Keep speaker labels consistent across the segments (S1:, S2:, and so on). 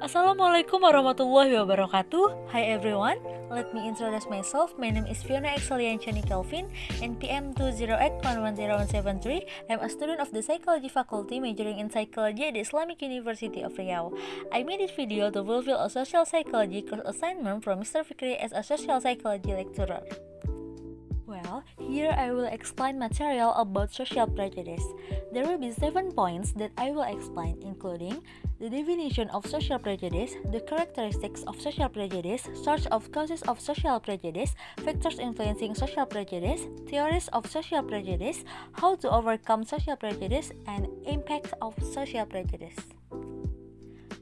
S1: Assalamualaikum warahmatullahi wabarakatuh. Hi everyone, let me introduce myself. My name is Fiona Excelianchani Kelvin NPM 208110173 I'm a student of the Psychology Faculty majoring in Psychology at the Islamic University of Riau. I made this video to fulfill a social psychology course assignment from Mr. Fikri as a social psychology lecturer here I will explain material about social prejudice. There will be seven points that I will explain, including the definition of social prejudice, the characteristics of social prejudice, source of causes of social prejudice, factors influencing social prejudice, theories of social prejudice, how to overcome social prejudice, and impacts of social prejudice.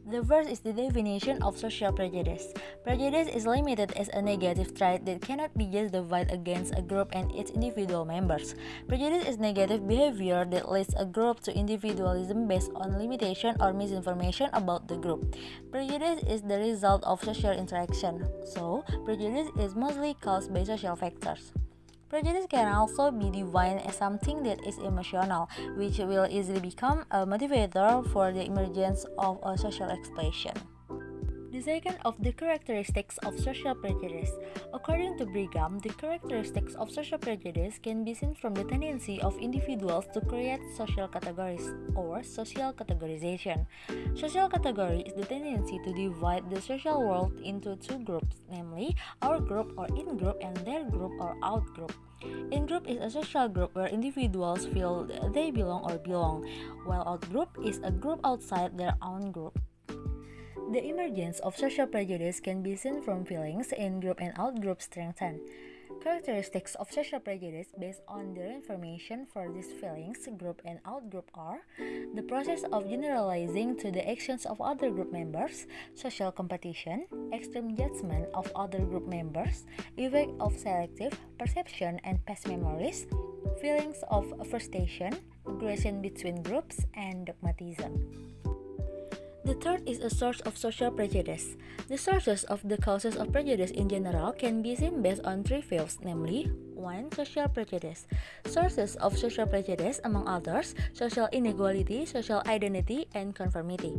S1: The first is the definition of social prejudice. Prejudice is limited as a negative trait that cannot be justified against a group and its individual members. Prejudice is negative behavior that leads a group to individualism based on limitation or misinformation about the group. Prejudice is the result of social interaction, so prejudice is mostly caused by social factors. Prejudice can also be defined as something that is emotional, which will easily become a motivator for the emergence of a social expression. The second of the characteristics of social prejudice. According to Brigham, the characteristics of social prejudice can be seen from the tendency of individuals to create social categories or social categorization. Social category is the tendency to divide the social world into two groups, namely our group or in group and their group or out group. In group is a social group where individuals feel they belong or belong, while out group is a group outside their own group. The emergence of social prejudice can be seen from feelings in-group and out-group strengthen. Characteristics of social prejudice based on the information for these feelings, group and out-group are the process of generalizing to the actions of other group members, social competition, extreme judgment of other group members, effect of selective perception and past memories, feelings of frustration, aggression between groups, and dogmatism. The third is a source of social prejudice. The sources of the causes of prejudice in general can be seen based on three fields, namely 1. Social prejudice. Sources of social prejudice, among others, social inequality, social identity, and conformity.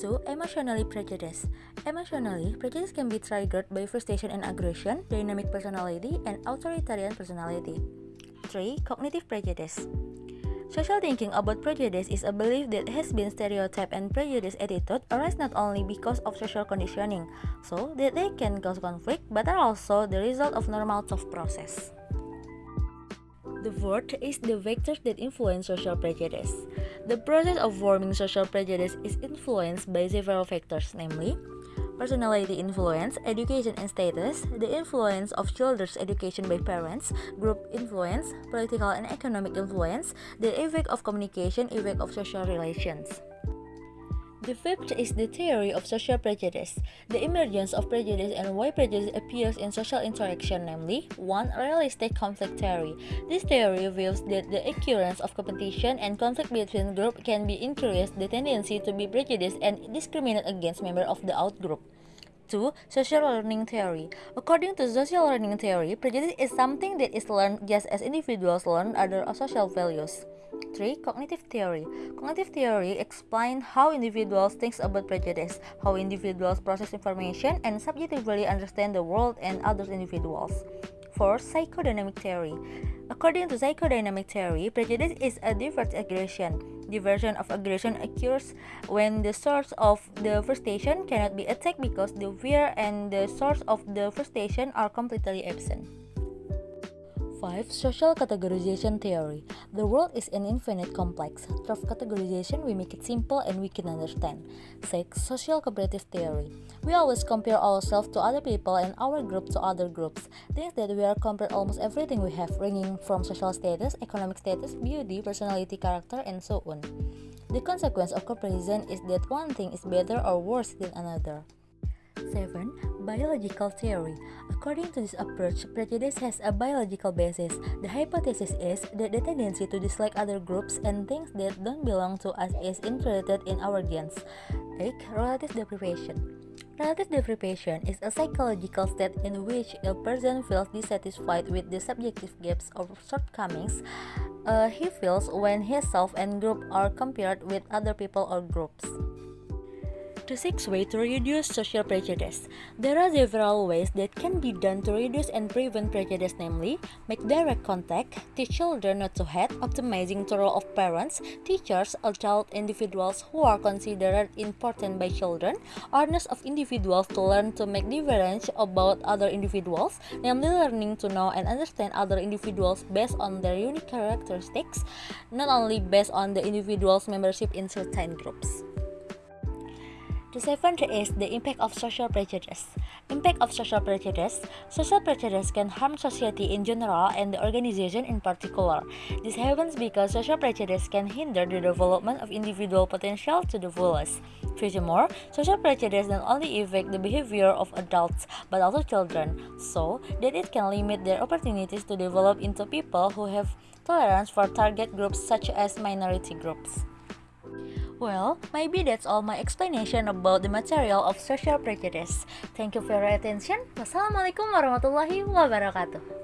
S1: 2. Emotionally prejudice. Emotionally, prejudice can be triggered by frustration and aggression, dynamic personality, and authoritarian personality. 3. Cognitive prejudice. Social thinking about prejudice is a belief that has been stereotyped and prejudice attitude arise not only because of social conditioning, so that they can cause conflict, but are also the result of normal thought process. The fourth is the vectors that influence social prejudice. The process of forming social prejudice is influenced by several factors, namely personality influence, education and status, the influence of children's education by parents, group influence, political and economic influence, the effect of communication, effect of social relations. The fifth is the theory of social prejudice, the emergence of prejudice and why prejudice appears in social interaction, namely 1. Realistic conflict theory. This theory views that the occurrence of competition and conflict between groups can be increased the tendency to be prejudiced and discriminate against members of the out group. 2. Social learning theory. According to social learning theory, prejudice is something that is learned just as individuals learn other social values. 3. Cognitive theory. Cognitive theory explains how individuals think about prejudice, how individuals process information, and subjectively understand the world and other individuals. 4. Psychodynamic theory. According to psychodynamic theory, prejudice is a diverse aggression. Diversion of aggression occurs when the source of the frustration cannot be attacked because the fear and the source of the frustration are completely absent. 5. Social categorization theory. The world is an infinite complex. Through categorization, we make it simple and we can understand. 6. Social comparative theory. We always compare ourselves to other people and our group to other groups. Things that we are compared almost everything we have, ranging from social status, economic status, beauty, personality, character, and so on. The consequence of comparison is that one thing is better or worse than another. 7. Biological theory. According to this approach, prejudice has a biological basis. The hypothesis is that the tendency to dislike other groups and things that don't belong to us is inherited in our genes. Take relative deprivation. Relative deprivation is a psychological state in which a person feels dissatisfied with the subjective gaps or shortcomings uh, he feels when himself and group are compared with other people or groups. The sixth way to reduce social prejudice. There are several ways that can be done to reduce and prevent prejudice, namely, make direct contact, teach children not to hate, optimizing the role of parents, teachers, adult individuals who are considered important by children, awareness of individuals to learn to make difference about other individuals, namely learning to know and understand other individuals based on their unique characteristics, not only based on the individual's membership in certain groups. The seventh is the impact of social prejudice. Impact of social prejudice. Social prejudice can harm society in general and the organization in particular. This happens because social prejudice can hinder the development of individual potential to the fullest. Furthermore, social prejudice not only affect the behavior of adults but also children, so that it can limit their opportunities to develop into people who have tolerance for target groups such as minority groups. Well, maybe that's all my explanation about the material of social prejudice. Thank you for your attention. Wassalamualaikum warahmatullahi wabarakatuh.